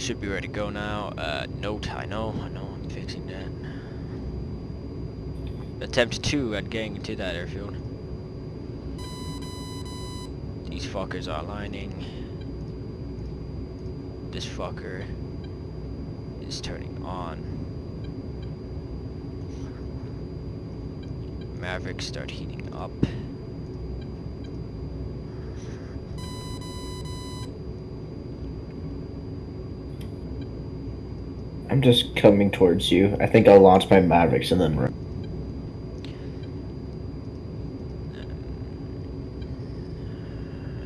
Should be ready to go now. Uh, note, I know, I know, I'm fixing that. Attempt 2 at getting into that airfield. These fuckers are aligning. This fucker is turning on. Mavericks start heating up. I'm just coming towards you. I think I'll launch my Mavericks and then run.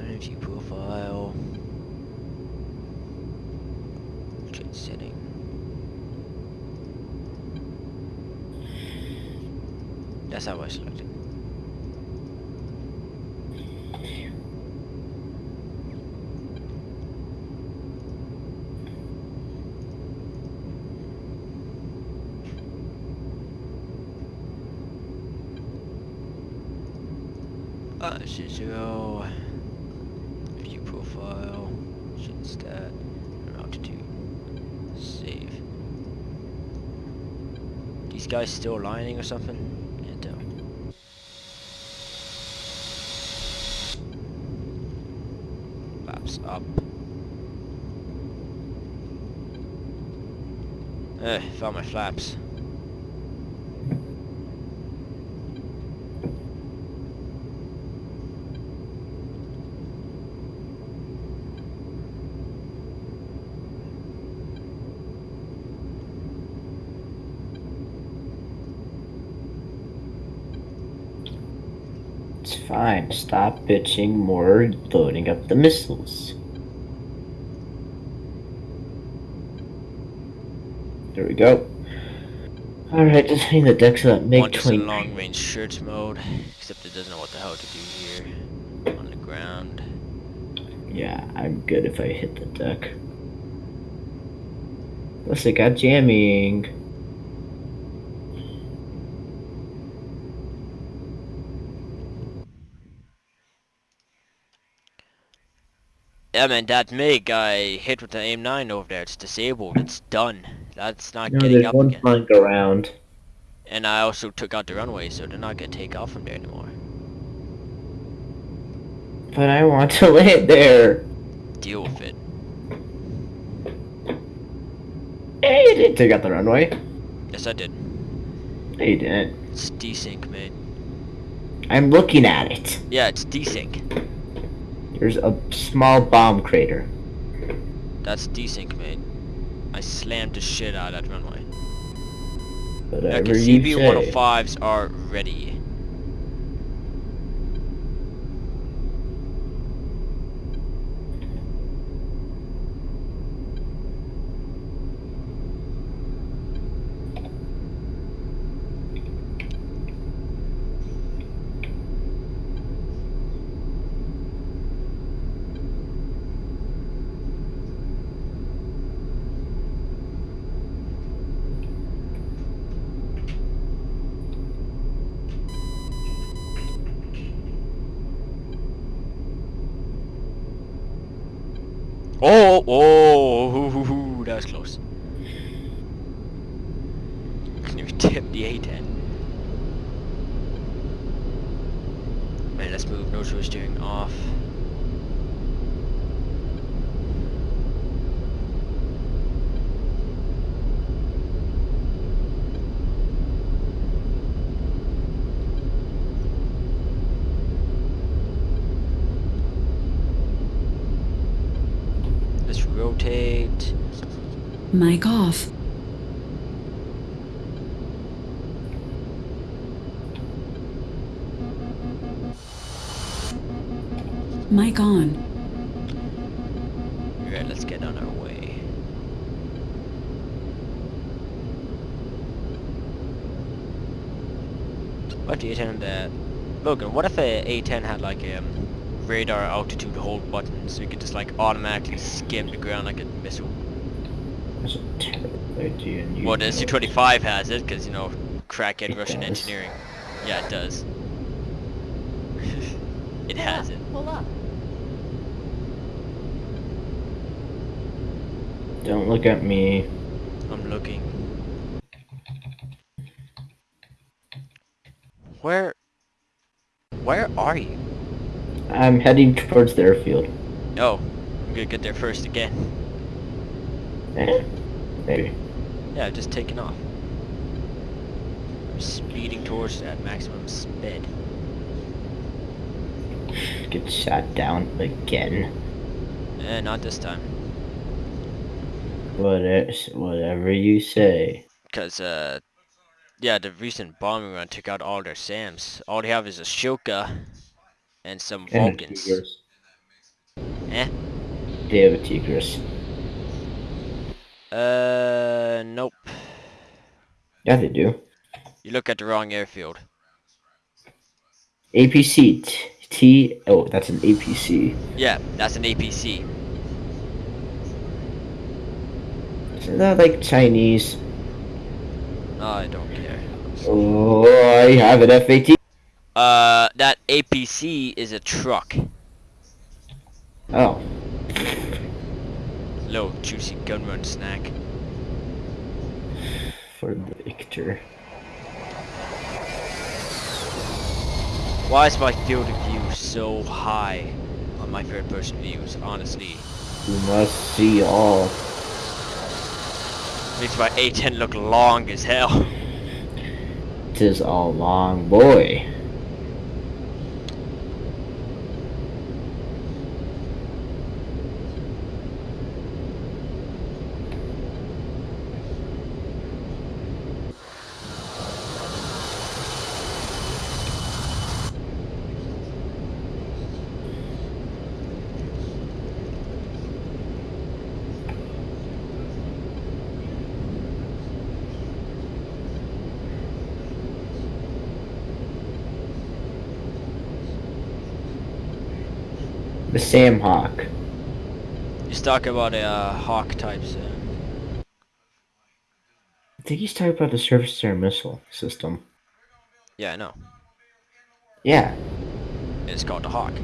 Energy profile. Trade setting. That's how I selected. Uh, shit zero. View profile. Shit stat. Altitude. Save. These guys still aligning or something? Can't tell. Flaps up. Eh, found my flaps. It's fine. Stop bitching more, loading up the missiles. There we go. Alright, just hitting the decks of that MiG One is in long range search mode, except it doesn't know what the hell to do here. On the ground. Yeah, I'm good if I hit the deck. Plus, it got jamming. Yeah man, that MiG I hit with the aim 9 over there, it's disabled, it's done. That's not No, getting up one again. flying around. And I also took out the runway, so they're not gonna take off from there anymore. But I want to land there. Deal with it. Hey, you didn't take out the runway. Yes I did. No, you didn't. It's desync, mate. I'm looking at it. Yeah, it's desync. There's a small bomb crater. That's desync, mate. I slammed the shit out of that runway. Whatever Okay, you say. CBU-105s are ready. Oh, oh, that was close. You tipped the A10. Man, let's move nose wheel steering off. Let's rotate. Mic off. Mic on. Alright, let's get on our way. What do you tell that? Logan, what if a A10 had like a um, radar altitude hold button so you could just like automatically skim the ground like a missile? That's a terrible idea. and you Well, the. SU-25 has it because, you know, crackhead It Russian does. engineering. Yeah, it does. it has it. Pull up. Don't look at me. I'm looking. Where... Where are you? I'm heading towards the airfield. Oh, I'm gonna get there first again. Eh? Maybe. Yeah, just taking off. I'm speeding towards that maximum speed. Get shot down again. Eh, not this time. Whatever, whatever you say. Because, uh, yeah, the recent bombing run took out all their SAMs. All they have is a Shilka and some And Vulcans. Tigris. Eh? They have a Tigris. Uh, nope. Yeah, they do. You look at the wrong airfield. APC. T. T oh, that's an APC. Yeah, that's an APC. Isn't that like Chinese? I don't care. Oh, I have an FAT. Uh, that APC is a truck. Oh, Little juicy gun run snack. for the Victor. Why is my field of view so high on my third person views, honestly? You must see all. Makes my A10 look long as hell. Tis all long boy. The Sam Hawk. He's talking about a uh, Hawk types. Uh, I think he's talking about the surface to air missile system. yeah, I know. Yeah, It's called the Hawk.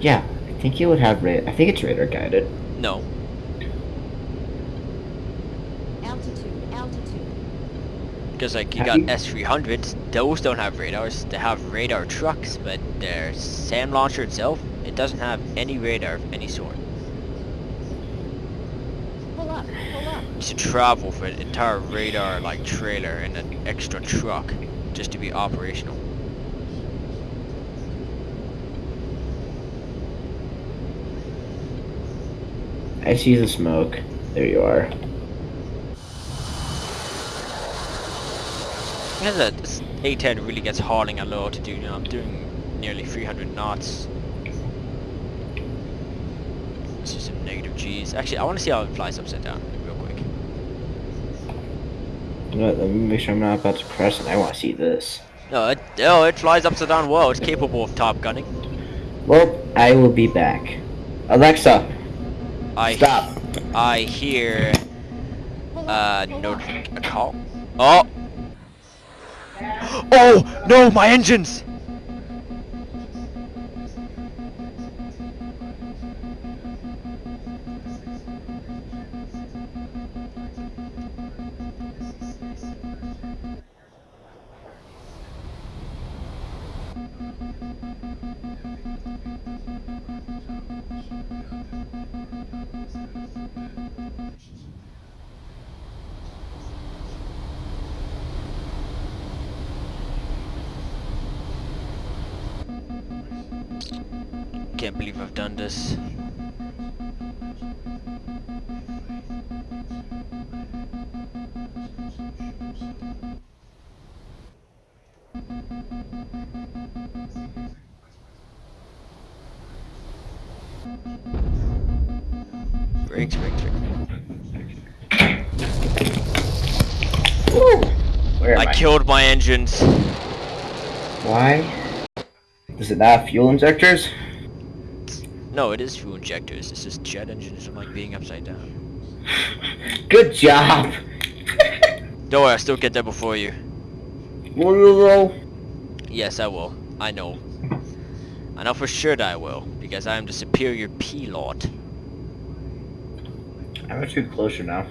yeah. I think he would have ra- I think it's radar guided. No. Altitude, altitude. Because like you Have got you- S300s, those don't have radars. They have radar trucks, but their SAM launcher itself, it doesn't have any radar of any sort. Pull up, pull up. You should travel for an entire radar like trailer and an extra truck just to be operational. I see the smoke. There you are. Because this A10 really gets hauling at low altitude. You know, I'm doing nearly 300 knots. Let's some negative G's. Actually, I want to see how it flies upside down real quick. You know what, Let me make sure I'm not about to crash and I want to see this. No, it, oh, it flies upside down well. It's capable of top gunning. Well, I will be back. Alexa, I stop. I hear uh no a call. Oh. Oh no, my engines! Can't believe I've done this. Brakes, brakes, brakes. I I? killed my engines. Why? Does it not fuel injectors? No, it is fuel injectors. It's just jet engines I like being upside down. Good job. Don't worry, I'll still get there before you. Will you though? Yes, I will. I know. I know for sure that I will, because I am the superior pilot. I'm actually closer now.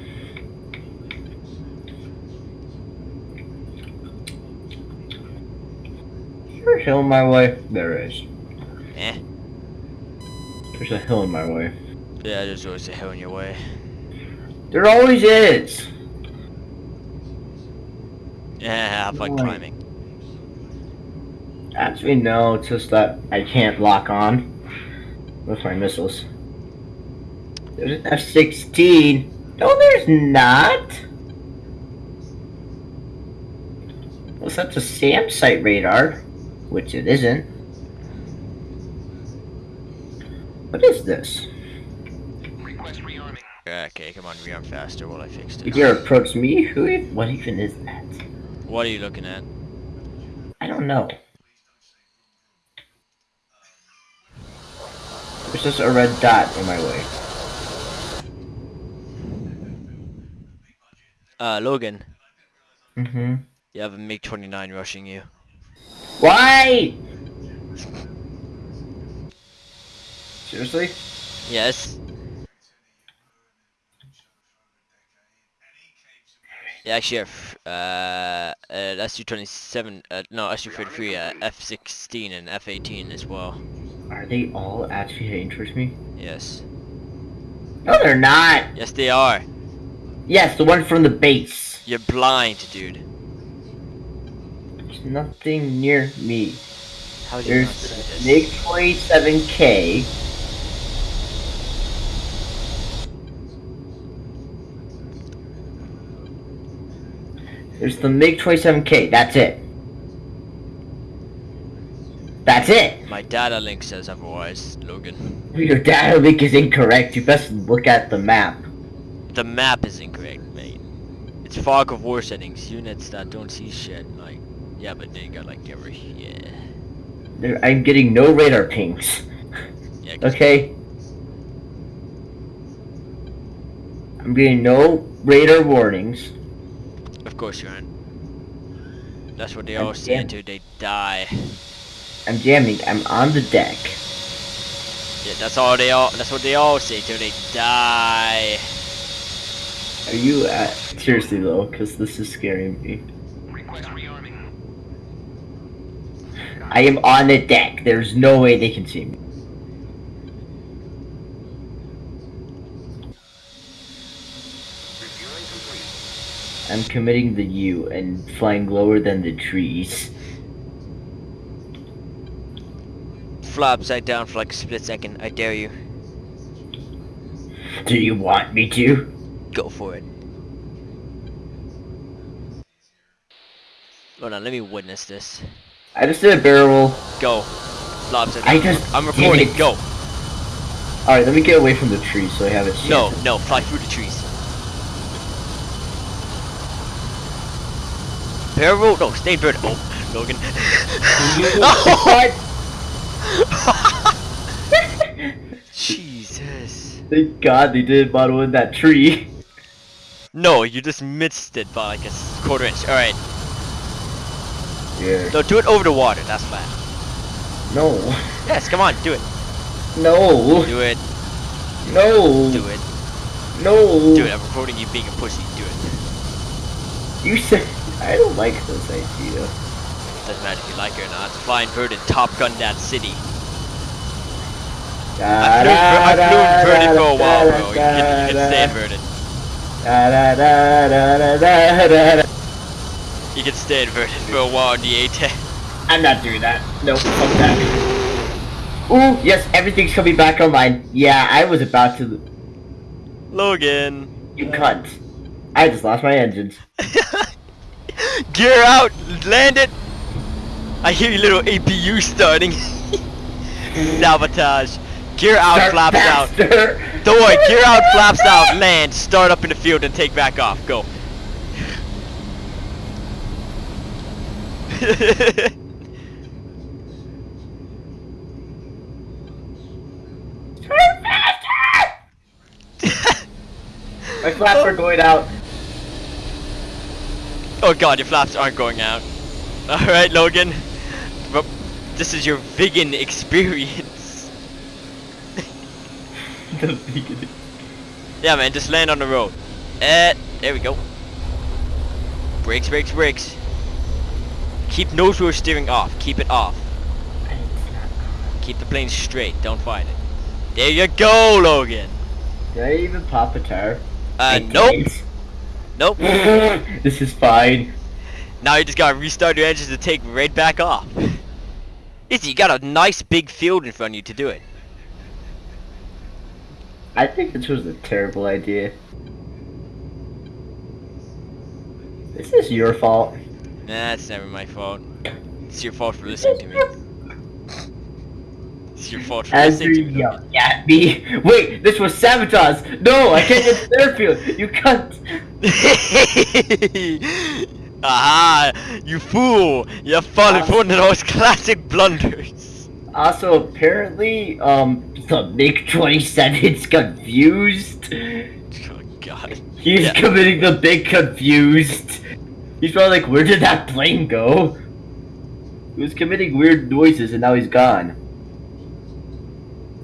Is there a hill in my way? There is. Eh. There's a hill in my way. Yeah, there's always a hill in your way. There always is. Yeah, fun Right. climbing. Actually, no. It's just that I can't lock on with my missiles. There's an F-16. No, there's not. Well, that's a SAM site radar, which it isn't. What is this? Request rearming. Okay, come on, rearm faster while I fix it. If You this. dare approach me? Who? e- What even is that? What are you looking at? I don't know. There's just a red dot in my way. Uh, Logan, Mm-hmm. you have a MiG-29 rushing you. Why? Seriously? Yes. Yeah, actually, uh, uh, SU-27, uh, no, SU-33, uh, F-16 and F-18 as well. Are they all actually to interest me? Yes. No, they're not! Yes, they are. Yes, the one from the base. You're blind, dude. There's nothing near me. How do you There's not see this? MiG-27K. There's the MiG 27K. That's it. That's it. My data link says otherwise, Logan. Your data link is incorrect. You best look at the map. The map is incorrect, mate. It's fog of war settings. Units that don't see shit, like, yeah, but they got like every, yeah. There, I'm getting no radar pings. Yeah, Okay. I'm getting no radar warnings. Of course you aren't. That's what they I'm all say damn- until they die. I'm jamming. I'm on the deck. Yeah, that's all they all, that's what they all say till they die. Are you uh, seriously though? Because this is scaring me. I am on the deck. There's no way they can see me. I'm committing the U and flying lower than the trees. Fly upside down for like a split second, I dare you. Do you want me to? Go for it. Hold on, let me witness this. I just did a barrel roll. Go. Fly upside I down. just I'm recording, go. Alright, let me get away from the trees so I have a chance. No, no, fly through the trees. Roll? No, oh, stay bird. Oh, Logan. Oh, what? Jesus. Thank God they did bottle in that tree. No, you just missed it by like a quarter inch. Alright. Yeah. No, do it over the water. That's fine. No. Yes, come on, do it. No. Do it. No. Do it. No. Do it. I'm recording you being a pussy. Do it. You said I don't like this idea. Doesn't matter if you like it or not. Flying bird and Top Gun that city. Da, I've da, flown, I've flown da, for a while, da, bro. You can, you can stay da, inverted. da, da, da, da, da, da, da. You can stay inverted for a while in the A10. I'm not doing that. No, fuck that. Ooh, yes, everything's coming back online. Yeah, I was about to. Logan. You cunt. I just lost my engines. Gear out! Land it! I hear your little APU starting. Sabotage. Gear out, Start flaps out. Don't worry, gear out, flaps out, land, start up in the field and take back off. Go. My flaps are going out. Oh god, your flaps aren't going out. Alright, Logan. This is your vegan experience. The beginning. Yeah, man, just land on the road. Uh, there we go. Brakes, brakes, brakes. Keep nose wheel steering off. Keep it off. Keep the plane straight. Don't fight it. There you go, Logan. Did I even pop a tire? Uh, nope. Nope. this is fine. Now you just gotta restart your engines to take right back off. Easy, you got a nice big field in front of you to do it. I think this was a terrible idea. This is your fault. Nah, it's never my fault. It's your fault for listening to me. It's your fault for As listening to me. At me. Wait, this was sabotage. No, I can't get to their field. You cunt. Aha! You fool! You fallen for one of those classic blunders. Also, apparently, um, the MiG 27's confused. Oh god. He's Yeah. committing the big confused. He's probably like, where did that plane go? He was committing weird noises and now he's gone.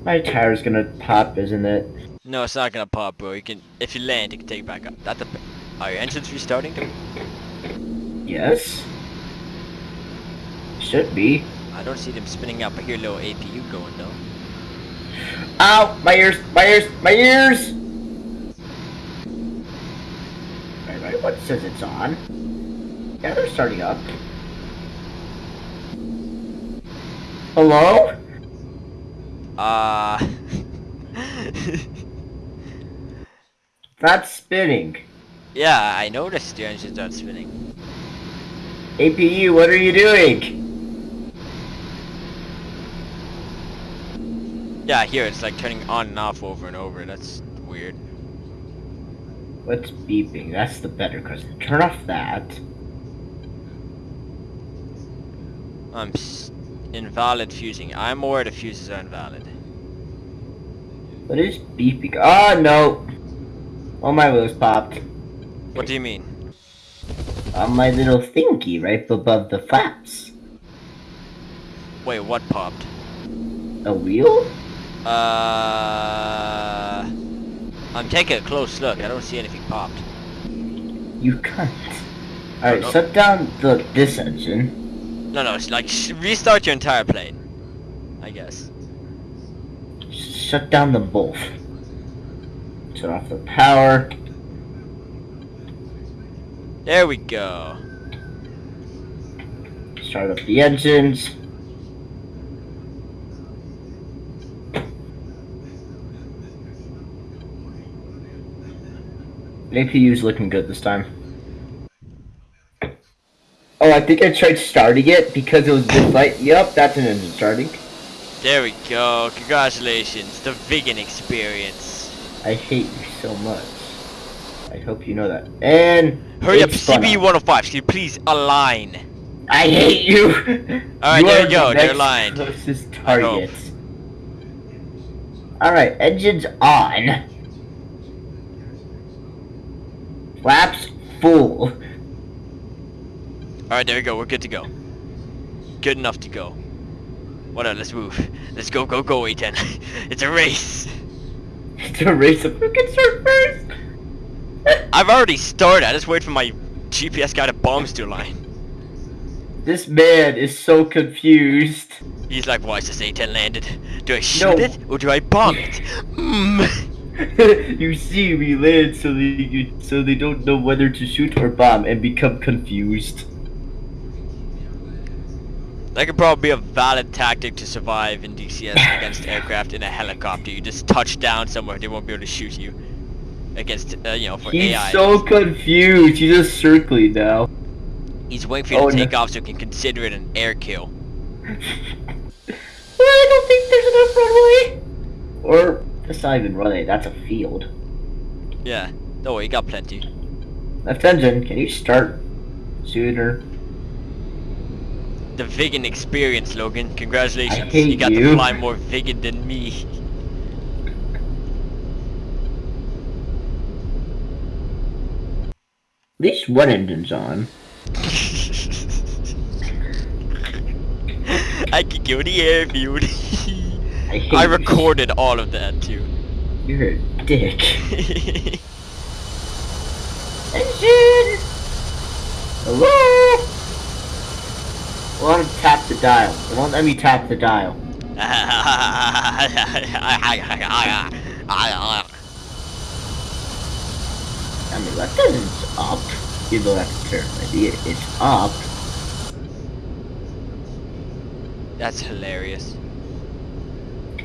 My tire's gonna pop, isn't it? No, it's not gonna pop, bro. You can, if you land, you can take it back up. That the, Are your engines restarting? Yes. Should be. I don't see them spinning up. I hear a little APU going though. Ow! My ears! My ears! My ears! Right, right, what says it's on? Yeah, they're starting up. Hello? Uh... That's spinning. yeah, I noticed your engines aren't spinning. APU, what are you doing? Yeah, here it's like turning on and off over and over. That's weird. What's beeping? That's the better cause turn off that. I'm s- invalid fusing. I'm aware the fuses are invalid. What is beeping? Oh no! Oh my wheels popped. What do you mean? On my little thingy right above the flaps. Wait, what popped? A wheel? Uh... I'm taking a close look. I don't see anything popped. You cunt. Alright, no. shut down the this engine. No, no, it's like sh- restart your entire plane. I guess. Shut down them both. Turn off the power. There we go. Start up the engines. APU's looking good this time. Oh, I think I tried starting it because it was this light. Yep, that's an engine starting. There we go. Congratulations. The vegan experience. I hate you so much. I hope you know that. And Hurry up, CBU 105. Can you please align? I hate you. Alright, there you go, the they're aligned. Closest target. Alright, engines on. Flaps full. Alright, there we go. We're good to go. Good enough to go. What up? Let's move. Let's go, go, go, A10. it's a race. A race of who can start first. I've already started. I just wait for my GPS guy to bombs to line. This man is so confused. He's like, why is this A10 landed? Do I shoot No. it or do I bomb it? Mm. you see, we land so they so they don't know whether to shoot or bomb and become confused. That could probably be a valid tactic to survive in DCS against aircraft in a helicopter. You just touch down somewhere, they won't be able to shoot you. Against, uh, you know, for He's AI. so confused. He's just circling now. He's waiting for you Oh, to no. take off so he can consider it an air kill. Well, I don't think there's enough runway. Or that's not even runway. That's a field. Yeah. Don't worry, you got plenty. Left engine. Can you start sooner? The vegan experience, Logan. Congratulations. You got you. to fly more vegan than me. At least one engine's on. I could go the airfield. I I you. recorded all of that too. You're a dick. Engine! Hello? I want to tap the dial. It won't let me tap the dial. I mean, that doesn't up. Even though that's a terrible idea. It's up. That's hilarious.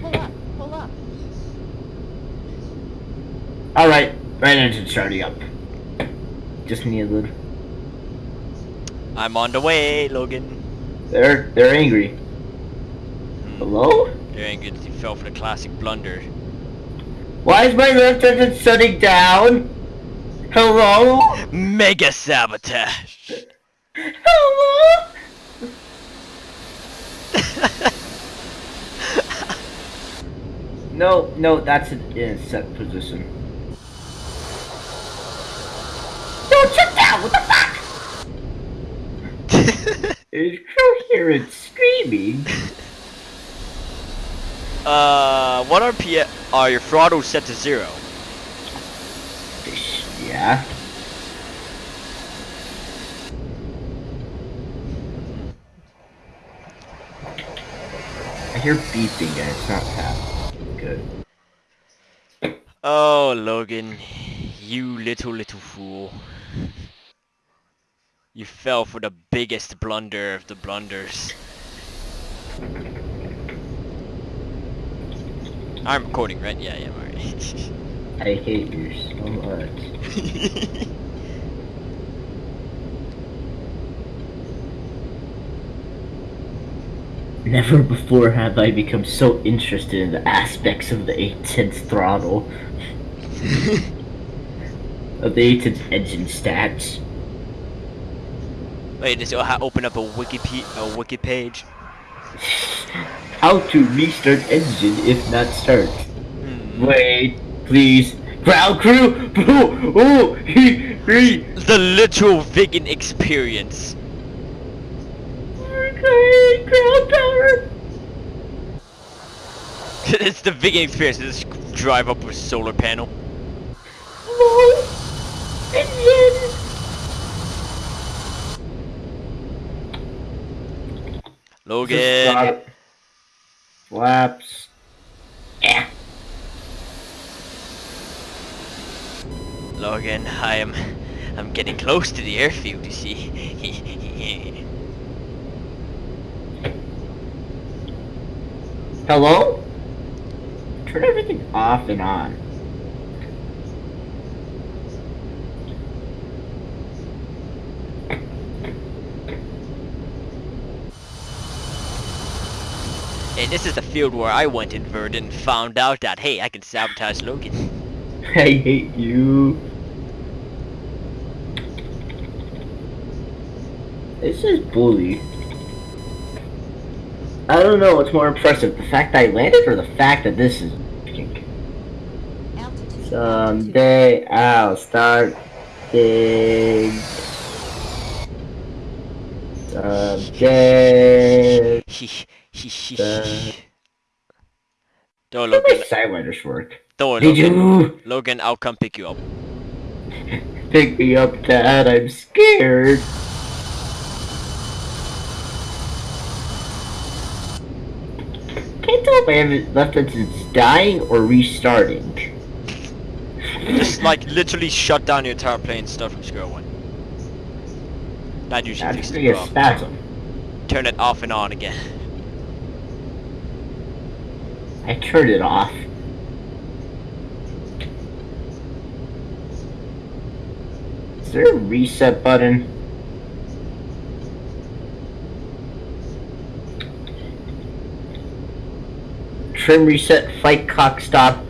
Pull up, pull up. Alright, right engine starting up. Just need a little. I'm on the way, Logan. They're they're angry. Hmm. Hello? They're angry that you fell for the classic blunder. Why is my left engine shutting down? Hello? Mega sabotage. Hello? No, no, that's in in a set position. Don't shut down! What the fuck? It's coherent screaming. uh, what RPM are your throttles set to zero? Yeah. I hear beeping and it's not that good. Oh, Logan, you little little fool. You fell for the biggest blunder of the blunders. I'm recording, right? Yeah, yeah, alright. I hate you so much. Never before have I become so interested in the aspects of the A10's throttle. of the A10's engine stats. Wait, does it open up a wiki a wiki page. How to restart engine if not start. Hmm. Wait, please. Ground crew! Oh, oh, he, he. The literal vegan experience. Okay, ground power. it's the vegan experience. Just drive up with solar panel. No. Engine. Logan. Flaps. Yeah. Logan, I am I'm getting close to the airfield, you see. Hello? Turn everything off and on. And this is the field where I went in Verdun and found out that hey, I can sabotage Logan. I hate you. This is bully. I don't know what's more impressive, the fact I landed or the fact that this is Altitude. altitude. Someday I'll start big. Someday. Uh, Don't How Logan. my sidewinders work? Don't Did Logan. you Logan, I'll come pick you up. pick me up, Dad? I'm scared. Can't tell if I have it left engine's dying or restarting. Just like literally shut down your entire plane, start from square one. That usually That's fixes gonna the be a spasm. Turn it off and on again. I turned it off. Is there a reset button? Trim reset, fight cock stop.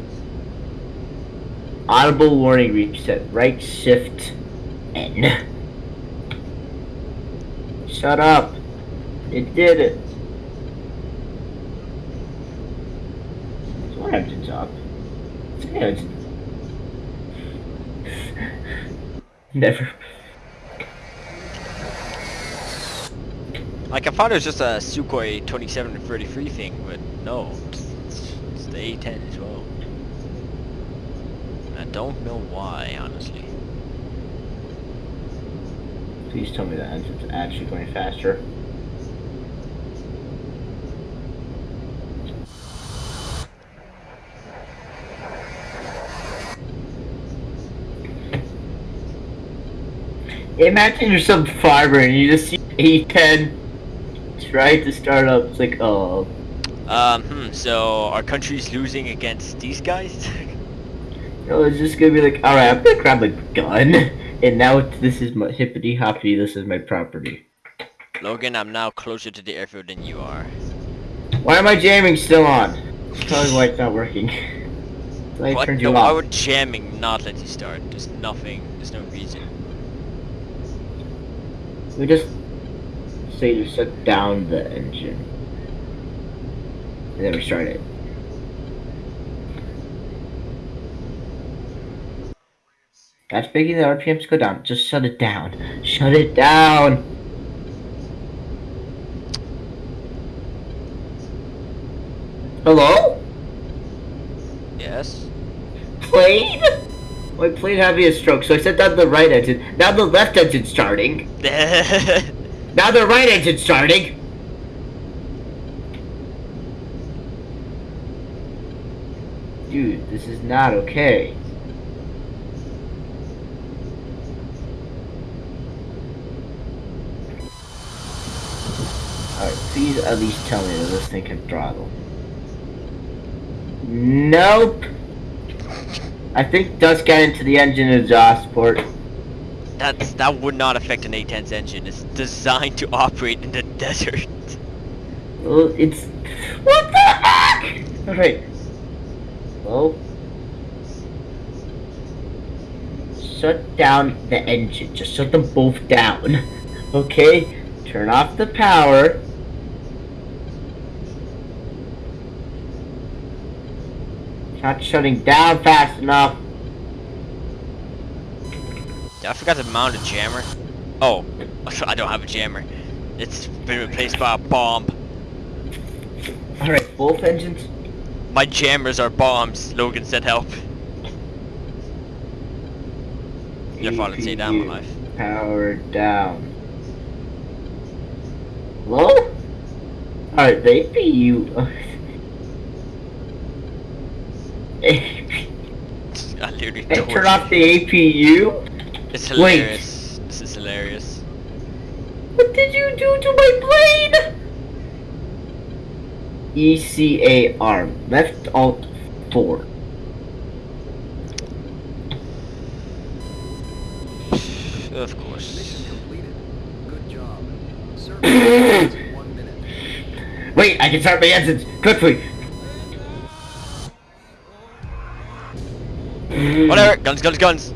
Audible warning reset, right shift N. Shut up. It did it. So engine's up. Never. Like I thought it was just a Sukhoi 2733 thing, but no, it's, it's, it's the A10 as well. I don't know why, honestly. Please tell me the engine's actually going faster. Imagine you're some farmer and you just see A10 try to start up. It's like, oh, Um, hmm, so our country's losing against these guys? no, it's just gonna be like, alright, I'm gonna grab a gun, and now this is my hippity hoppity, this is my property. Logan, I'm now closer to the airfield than you are. Why am I jamming still on? Tell me why it's not working. I What? turned No, you why off. would jamming not let you start? There's nothing, there's no reason. We just say to shut down the engine. And then restart it. That's making the RPMs go down. Just shut it down. Shut it down! Hello? Yes? Plane? My plane having a stroke, so I set down the right engine. Now the left engine's starting. Now the right engine's starting. Dude, this is not okay. Alright, please at least tell me that this thing can throttle. Nope. I think dust got into the engine exhaust port. That's, that would not affect an A10's engine. It's designed to operate in the desert. Well, it's what the heck? All right. Well, shut down the engine. Just shut them both down. Okay. Turn off the power. Not shutting down fast enough. I forgot to mount a jammer. Oh, I don't have a jammer. It's been replaced by a bomb. All right, both engines. My jammers are bombs. Logan said help. You're falling say down my life. Power down. Hello? Alright, they the APU. I literally don't. turn off the APU? It's Wait. hilarious. This is hilarious. What did you do to my plane? ECA arm. Left alt 4. Of course. Mission completed. Good job. One minute. Wait, I can start my engines quickly. Whatever. Guns, guns, guns.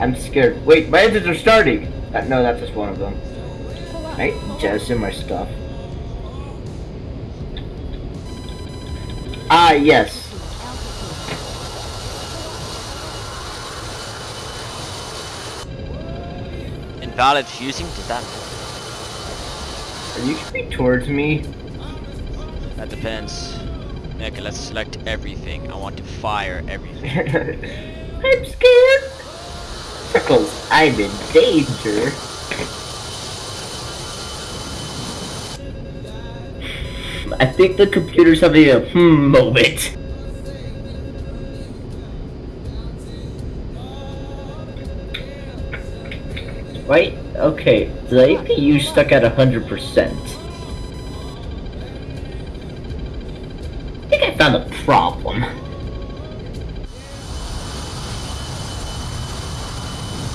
I'm scared. Wait, my engines are starting. Uh, no, that's just one of them. Pull up. I jettison my stuff. Ah, yes. Invalid fusing. Did that? Are you coming towards me? That depends. Okay, let's select everything. I want to fire everything. I'm scared. Pickles, I'm in danger. I think the computer's having a hmm moment. Right? Okay, the APU stuck at 100%. Found a problem.